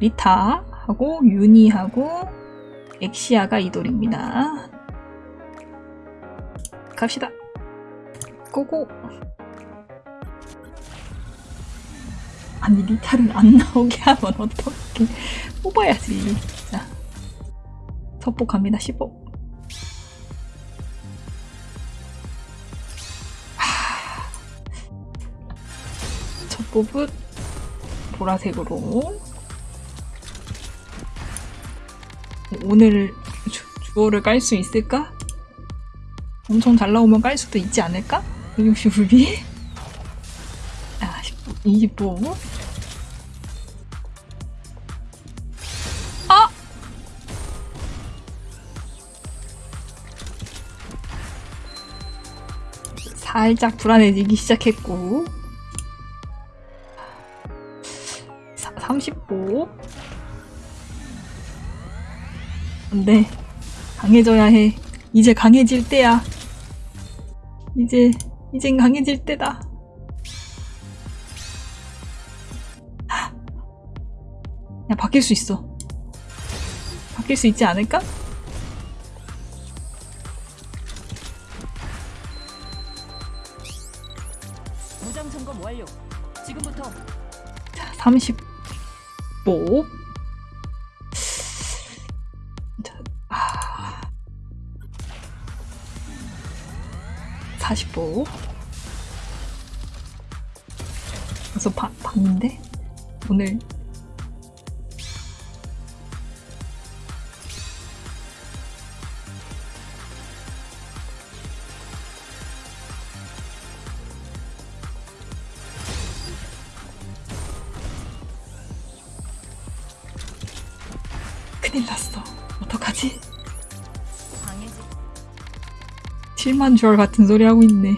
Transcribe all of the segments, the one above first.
리타하고 유니하고 엑시아가 이돌입니다. 갑시다. 고고. 아니 리타를 안 나오게 하면 어떻게 뽑아야지. 자, 서보 갑니다. 15. 첫 뽑은 보라색으로 오늘 주, 주어를 깔 수 있을까? 엄청 잘 나오면 깔 수도 있지 않을까? 160불비? 아, 20보. 아! 살짝 불안해지기 시작했고 30보 안돼 강해져야 해. 이제 강해질 때야. 이제 이젠 강해질 때다. 야 바뀔 수 있어. 바뀔 수 있지 않을까? 무장 점검 완료. 지금부터. 30보 40보 벌써 반, 반인데? 오늘 큰일 났어 어떡하지? 7만 주얼 같은 소리 하고 있네.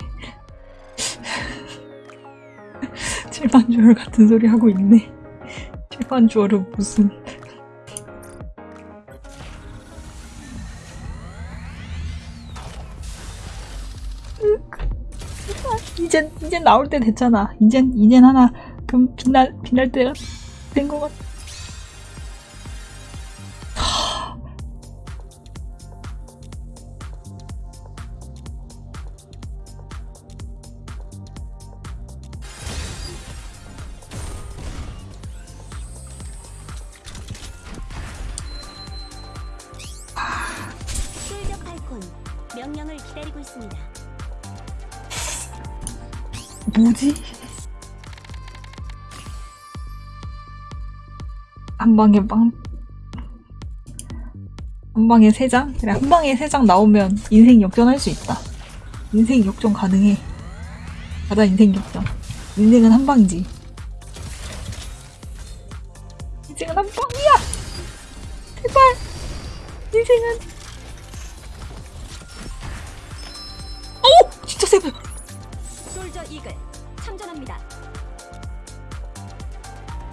7만 주얼 같은 소리 하고 있네. 7만 주얼은 무슨. 이젠 이젠 나올 때 됐잖아. 이젠 이젠 하나 좀 빛날 빛날 때가 된 것 같아 기다리고 있습니다. 뭐지? 한 방에 빵. 한 방에 세 장? 그래, 한 방에 세 장 나오면 인생 역전할 수 있다. 인생 역전 가능해. 가자, 인생 역전. 인생은 한 방이지. 인생은 한 방이야! 제발! 인생은. 솔저 이글 참전합니다.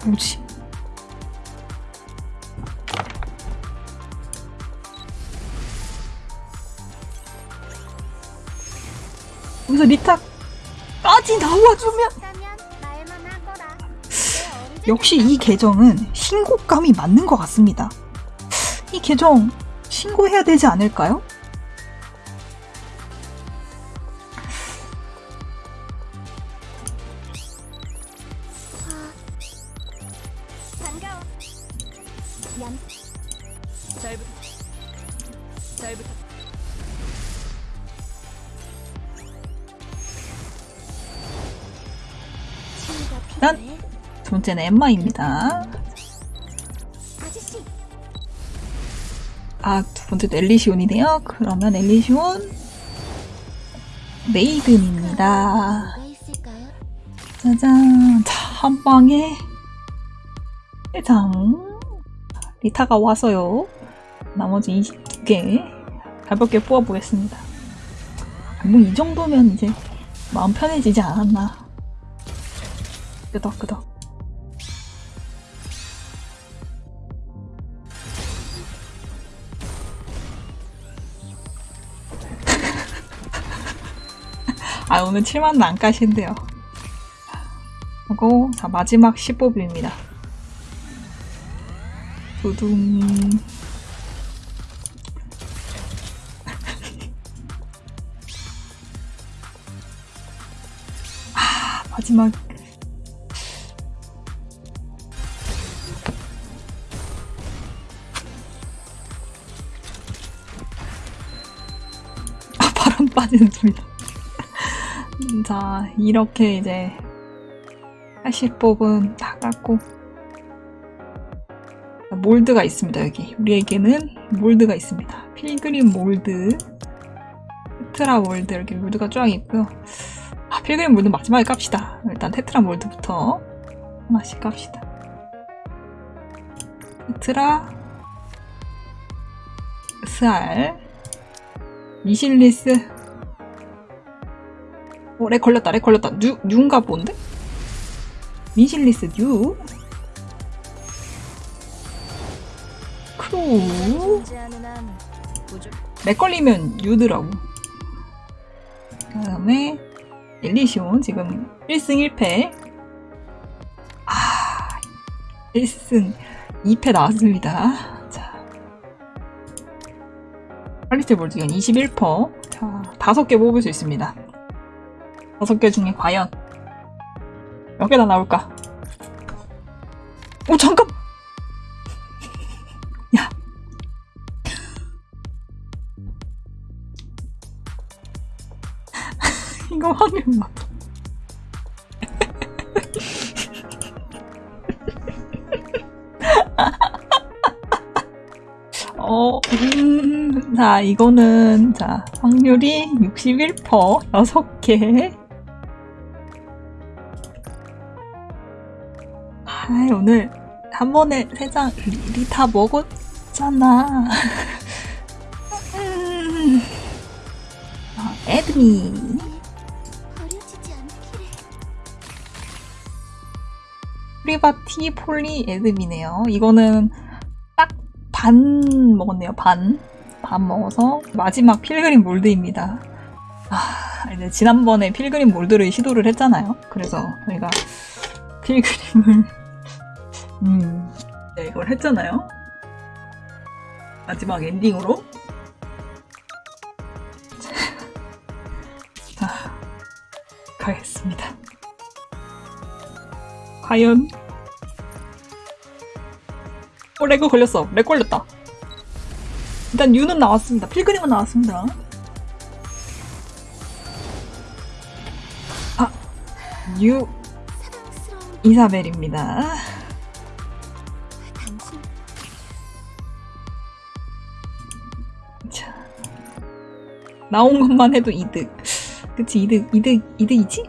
뭐지? 여기서 리타까지 나와주면. 역시 이 계정은 신고감이 맞는 것 같습니다. 이 계정 신고해야 되지 않을까요? 얌 잘부터. 잘부터. 친구가 난- 필요해. 두 번째는 엠마입니다. 아, 두 번째도 엘리시온이네요. 그러면 엘리시온 메이든입니다. 있을까요? 짜잔. 자, 한 방에 세장 리타가 와서요. 나머지 22개 가볍게 뽑아보겠습니다. 뭐 이 정도면 이제 마음 편해지지 않았나. 끄덕끄덕. 아 오늘 7만원 안 까신대요. 하고 자 마지막 10뽑입니다. 두둥. 아, 마지막. 아, 바람 빠지는 소리다. 음, 자, 이렇게 이제 80복은 다 깎고 몰드가 있습니다, 여기. 우리에게는 몰드가 있습니다. 필그림 몰드, 테트라 몰드, 이렇게 몰드가 쫙 있고요. 아, 필그림 몰드 마지막에 깝시다. 일단 테트라 몰드부터 하나씩 깝시다. 테트라, SR, 미실리스, 어, 렉 걸렸다, 렉 걸렸다. 뉴, 뉴인가 본데? 미실리스 뉴? 크로우? 존재하는 한 우주 렉 걸리면 유드라고. 그 다음에 엘리시온 지금 1승 1패. 아, 1승 2패 나왔습니다. 자. 팔리스트 볼지건 21%. 자, 다섯 개 뽑을 수 있습니다. 다섯 개 중에 과연 몇 개나 나올까? 오, 잠깐! 이거 확률 맞아. 어, 음, 자, 이거는, 자, 확률이 61%, 6개. 아, 오늘 한 번에 세장 미리 다 먹었잖아. 음. 아, 에드미. 프리바티 폴리 애드미네요. 이거는 딱 반 먹었네요. 반. 반 먹어서 마지막 필그림 몰드입니다. 아, 이제 지난번에 필그림 몰드를 시도를 했잖아요. 그래서 저희가 필그림을 음, 네, 이걸 했잖아요. 마지막 엔딩으로. 자, 가겠습니다. 과연 어 레그 걸렸어. 렉 걸렸다. 일단 유는 나왔습니다. 필그림은 나왔습니다. 아유 이사벨입니다. 자 나온 것만 해도 이득. 그치 이득 이득 이득이지